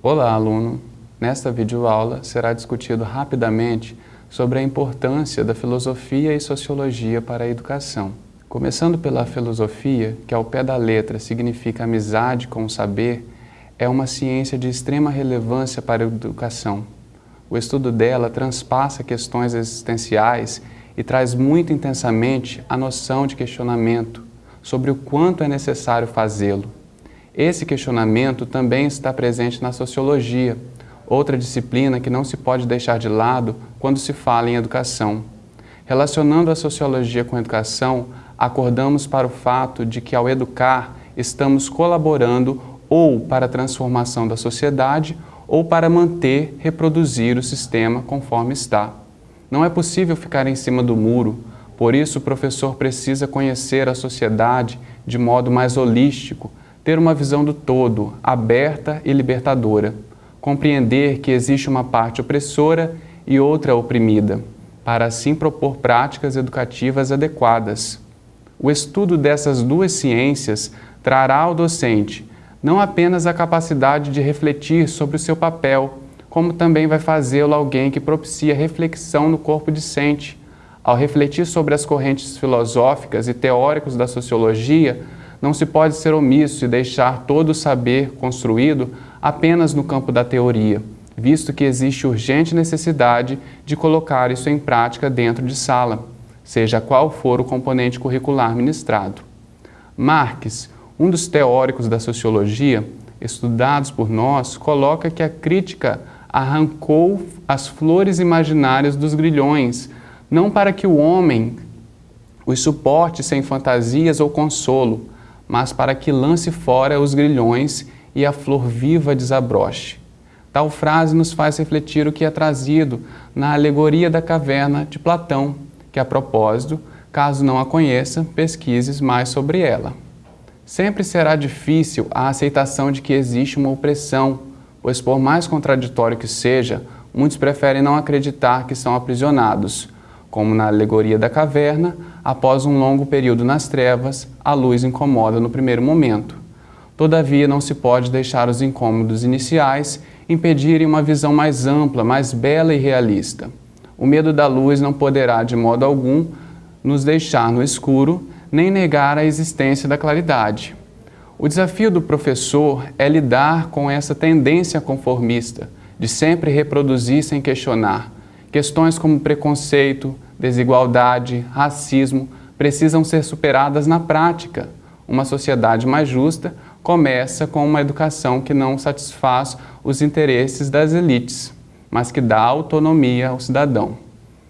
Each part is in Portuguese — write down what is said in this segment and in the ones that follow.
Olá, aluno! Nesta videoaula será discutido rapidamente sobre a importância da filosofia e sociologia para a educação. Começando pela filosofia, que ao pé da letra significa amizade com o saber, é uma ciência de extrema relevância para a educação. O estudo dela transpassa questões existenciais e traz muito intensamente a noção de questionamento sobre o quanto é necessário fazê-lo. Esse questionamento também está presente na sociologia, outra disciplina que não se pode deixar de lado quando se fala em educação. Relacionando a sociologia com a educação, acordamos para o fato de que, ao educar, estamos colaborando ou para a transformação da sociedade ou para manter, reproduzir o sistema conforme está. Não é possível ficar em cima do muro, por isso o professor precisa conhecer a sociedade de modo mais holístico, ter uma visão do todo, aberta e libertadora, compreender que existe uma parte opressora e outra oprimida, para assim propor práticas educativas adequadas. O estudo dessas duas ciências trará ao docente não apenas a capacidade de refletir sobre o seu papel, como também vai fazê-lo alguém que propicia reflexão no corpo discente. Ao refletir sobre as correntes filosóficas e teóricos da sociologia, não se pode ser omisso e deixar todo o saber construído apenas no campo da teoria, visto que existe urgente necessidade de colocar isso em prática dentro de sala seja qual for o componente curricular ministrado. Marx, um dos teóricos da sociologia, estudados por nós, coloca que a crítica arrancou as flores imaginárias dos grilhões, não para que o homem os suporte sem fantasias ou consolo, mas para que lance fora os grilhões e a flor viva desabroche. Tal frase nos faz refletir o que é trazido na alegoria da caverna de Platão, que a propósito, caso não a conheça, pesquises mais sobre ela. Sempre será difícil a aceitação de que existe uma opressão, pois por mais contraditório que seja, muitos preferem não acreditar que são aprisionados, como na alegoria da caverna, após um longo período nas trevas, a luz incomoda no primeiro momento. Todavia, não se pode deixar os incômodos iniciais impedirem uma visão mais ampla, mais bela e realista. O medo da luz não poderá, de modo algum, nos deixar no escuro, nem negar a existência da claridade. O desafio do professor é lidar com essa tendência conformista, de sempre reproduzir sem questionar. Questões como preconceito, desigualdade, racismo precisam ser superadas na prática. Uma sociedade mais justa começa com uma educação que não satisfaz os interesses das elites mas que dá autonomia ao cidadão.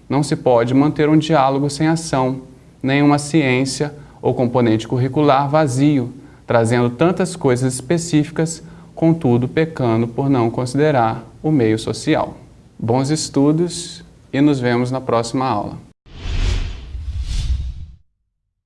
Não se pode manter um diálogo sem ação, nem uma ciência ou componente curricular vazio, trazendo tantas coisas específicas, contudo pecando por não considerar o meio social. Bons estudos e nos vemos na próxima aula.